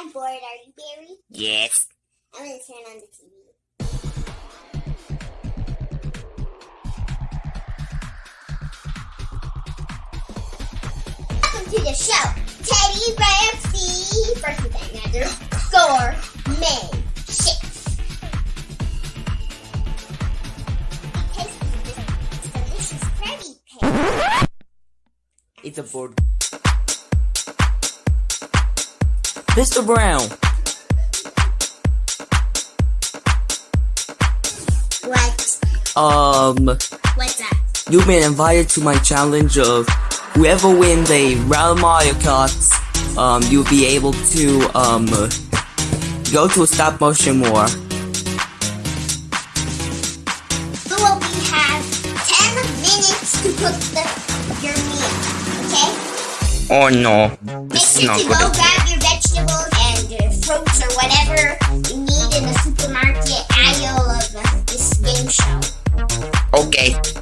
I'm bored. Are you, Barry? Yes. I'm gonna turn on the TV. Welcome to the show, Teddy Ramsey. First with another gourmet shakes. It tastes this delicious Krabby Patty. It's a board. Mr. Brown, What? um, What's that? you've been invited to my challenge of whoever wins a round Mario Kart, um, you'll be able to, um, go to a stop motion war. So we have 10 minutes to cook the, your meal, okay? Oh no, Make this is sure not to good. go grab your Ok.